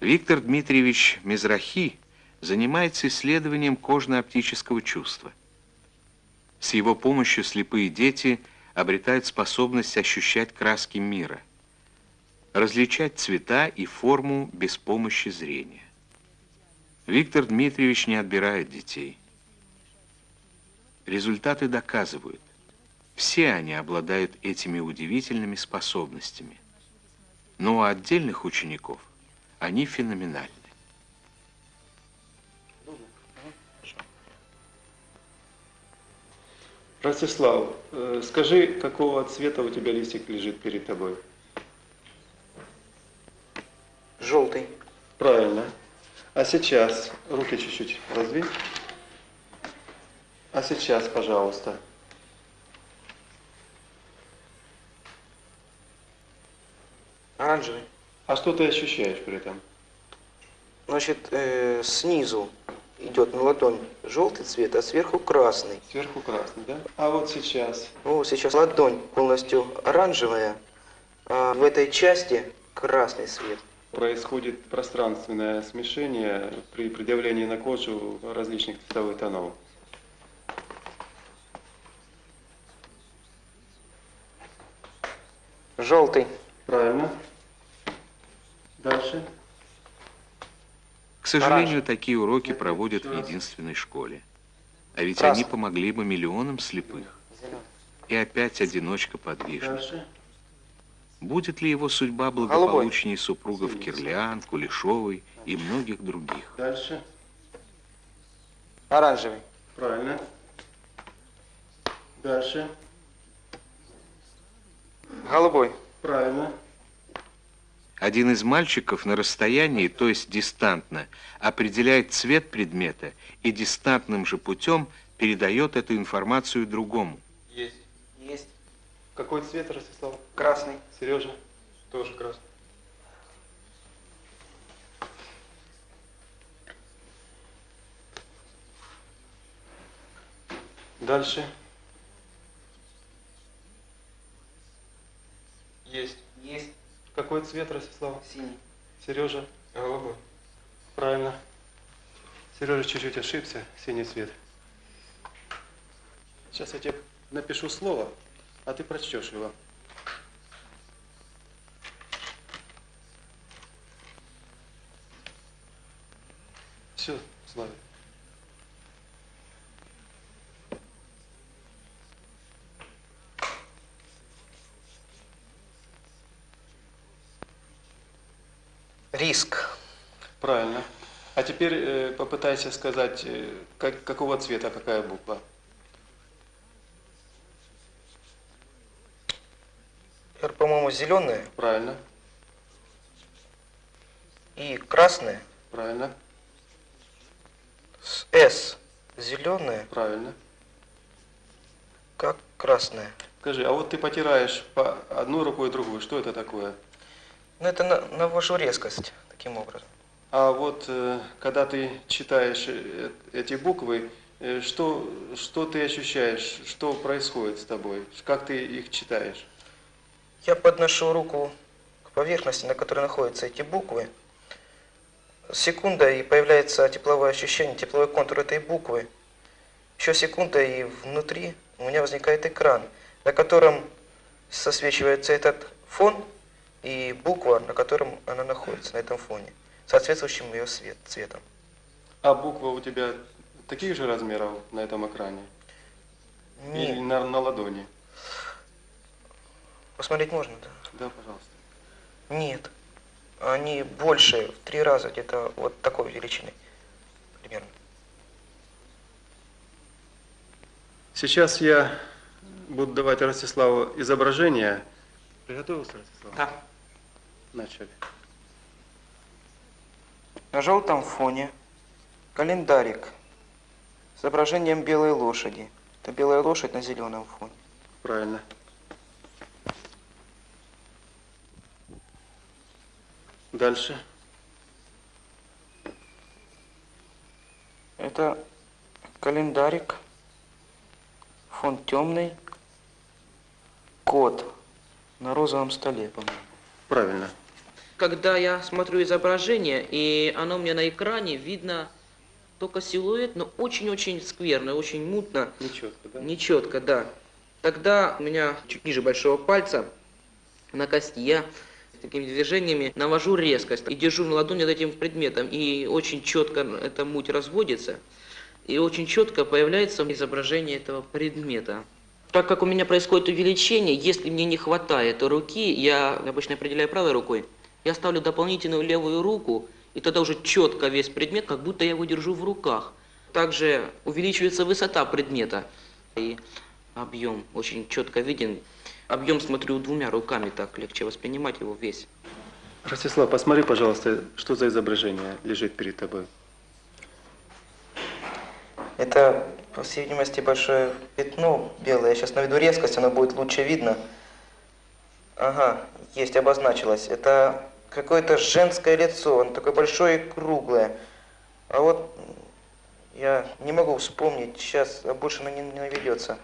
Виктор Дмитриевич Мизрахи занимается исследованием кожно-оптического чувства. С его помощью слепые дети обретают способность ощущать краски мира, различать цвета и форму без помощи зрения. Виктор Дмитриевич не отбирает детей. Результаты доказывают, все они обладают этими удивительными способностями. Но у отдельных учеников они феноменальны. Ростислав, э, скажи, какого цвета у тебя листик лежит перед тобой? Желтый. Правильно. А сейчас руки чуть-чуть раздвинь. А сейчас, пожалуйста. Оранжевый. А что ты ощущаешь при этом? Значит, э, снизу идет на ладонь желтый цвет, а сверху красный. Сверху красный, да? А вот сейчас? Ну, сейчас ладонь полностью оранжевая, а в этой части красный цвет. Происходит пространственное смешение при предъявлении на кожу различных цветовых тонов. Желтый. Правильно. Дальше. К сожалению, такие уроки проводят в единственной школе. А ведь Красный. они помогли бы миллионам слепых. И опять одиночка подвижник. Будет ли его судьба благополучнее супругов Кирлян, Кулешовой и многих других? Дальше. Оранжевый. Правильно. Дальше. Голубой. Правильно. Один из мальчиков на расстоянии, то есть дистантно, определяет цвет предмета и дистантным же путем передает эту информацию другому. Есть. Есть. Какой цвет, Ростислав? Красный. Сережа? Тоже красный. Дальше. Есть. Есть. Какой цвет, Ростислав? Синий. Сережа? Голубой. Правильно. Сережа чуть-чуть ошибся. Синий цвет. Сейчас я тебе напишу слово, а ты прочтешь его. Все, Славик. Риск. Правильно. А теперь э, попытайся сказать, э, как, какого цвета какая буква. Р, по-моему, зеленая Правильно, и красная. правильно, С С зеленая, правильно. как красная. Скажи, а вот ты потираешь по одну рукой и другую, что это такое? Ну, это на, навожу резкость таким образом. А вот э, когда ты читаешь э, эти буквы, э, что, что ты ощущаешь, что происходит с тобой, как ты их читаешь? Я подношу руку к поверхности, на которой находятся эти буквы. Секунда, и появляется тепловое ощущение, тепловой контур этой буквы. Еще секунда, и внутри у меня возникает экран, на котором сосвечивается этот фон и буква, на котором она находится, на этом фоне, соответствующим ее свет, цветом. А буквы у тебя таких же размеров на этом экране? Или Нет, на, на ладони? посмотреть можно, да? Да, пожалуйста. Нет, они больше, в три раза, где-то вот такой величины примерно. Сейчас я буду давать Ростиславу изображение. Приготовился, Ростислав? Да. Начали. На желтом фоне календарик с изображением белой лошади. Это белая лошадь на зеленом фоне. Правильно. Дальше. Это календарик, фон темный, кот на розовом столе, по-моему. Правильно. Когда я смотрю изображение, и оно мне на экране видно только силуэт, но очень-очень скверно, очень мутно, Нечетко, да? нечетко, да. Тогда у меня чуть ниже большого пальца на кости я такими движениями навожу резкость и держу на ладони над этим предметом, и очень четко эта муть разводится, и очень четко появляется изображение этого предмета. Так как у меня происходит увеличение, если мне не хватает руки, я обычно определяю правой рукой, я ставлю дополнительную левую руку, и тогда уже четко весь предмет, как будто я его держу в руках. Также увеличивается высота предмета, и объем очень четко виден. Объем смотрю двумя руками, так легче воспринимать его весь. Ростислав, посмотри, пожалуйста, что за изображение лежит перед тобой. Это, по всей видимости, большое пятно белое. Я сейчас наведу резкость, оно будет лучше видно. Ага, есть, обозначилось. Это какое-то женское лицо, оно такое большое и круглое. А вот я не могу вспомнить, сейчас а больше оно не, не наведется.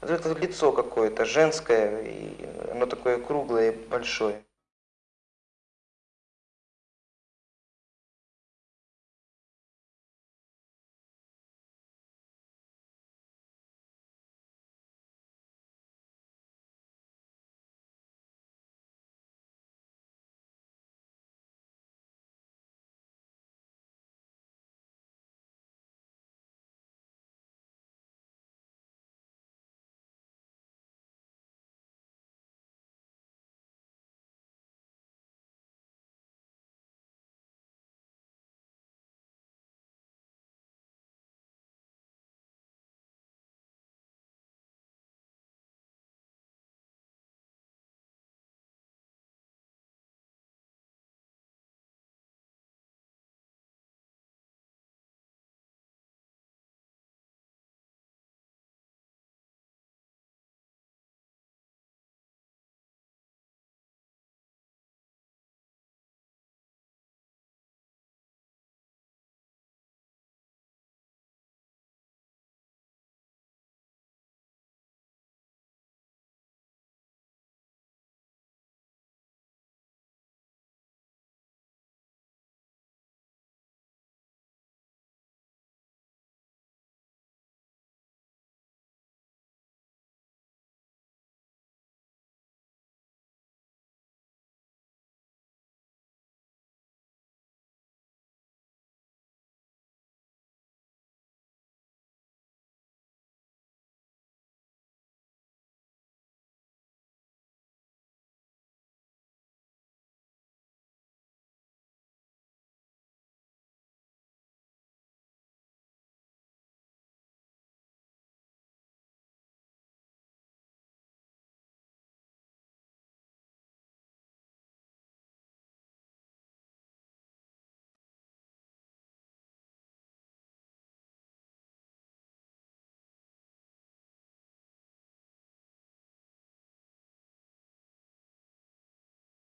Это лицо какое-то, женское, и оно такое круглое и большое.